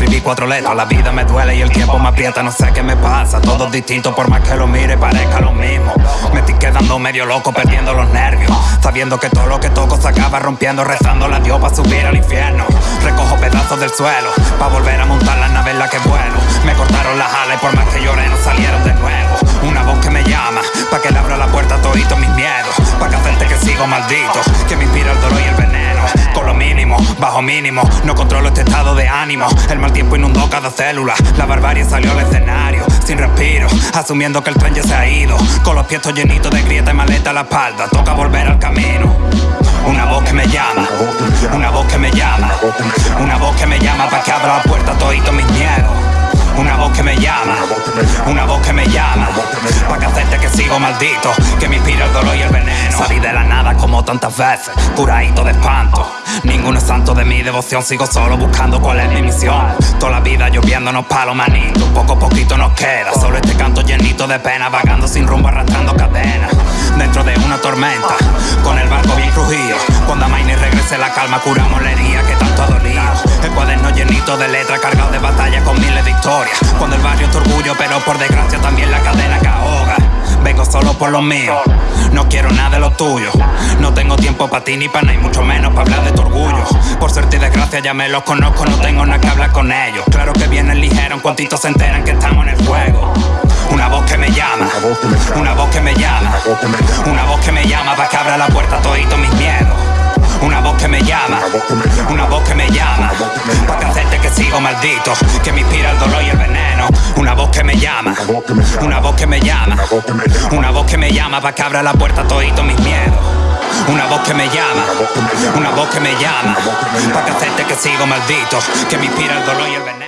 escribí cuatro letras. La vida me duele y el tiempo me aprieta, no sé qué me pasa. Todo distinto por más que lo mire, parezca lo mismo. Me estoy quedando medio loco, perdiendo los nervios. Sabiendo que todo lo que toco se acaba rompiendo, rezando la Dios para subir al infierno. Recojo pedazos del suelo, para volver a montar la nave en la que vuelo. Me cortaron las alas y por más que lloré no salieron de nuevo. Una voz que me llama, para que le abra la puerta a todito mis miedos. Para que hacerte que sigo maldito, bajo mínimo, no controlo este estado de ánimo. El mal tiempo inundó cada célula, la barbarie salió al escenario. Sin respiro, asumiendo que el tren ya se ha ido. Con los pies llenitos de grieta y maleta a la espalda, toca volver al camino. Una voz que me llama, una voz que me llama, una voz que me llama para que abra la puerta a todito mis miedos. Una voz que me llama, una voz que me llama, para que hacerte que sigo maldito, que me inspira el dolor y el veneno. Salí de la nada como tantas veces, curadito de espanto. Mi devoción, sigo solo buscando cuál es mi misión. Toda la vida lloviéndonos palos manitos, poco a poquito nos queda. Solo este canto llenito de pena, vagando sin rumbo, arrastrando cadenas. Dentro de una tormenta, con el barco bien crujido. Cuando a Maine regrese la calma, curamos la que tanto ha dolido. El cuaderno llenito de letras, cargado de batalla con miles de historias. Cuando el barrio es tu orgullo, pero por desgracia también la cadena que ahoga. Vengo solo por lo mío, no quiero nada de lo tuyo. No tengo tiempo para ti ni para nada, y mucho menos para hablar de tu orgullo. Por suerte y desgracia ya me los conozco, no tengo nada que hablar con ellos. Claro que vienen ligero, en cuantito se enteran que estamos en el juego. Una voz que me llama, una voz que me llama, una voz que me llama para que abra la puerta a todito mis miedos. Una voz que me llama, una voz que me llama, para que hacerte que sigo maldito, que me inspira el dolor y el veneno. Una voz que me llama, una voz que me llama, una voz que me llama. Para que abra la puerta a todito mis miedos. Una voz que me llama, una voz que me llama, para que hacerte que sigo maldito, que me inspira el dolor y el veneno.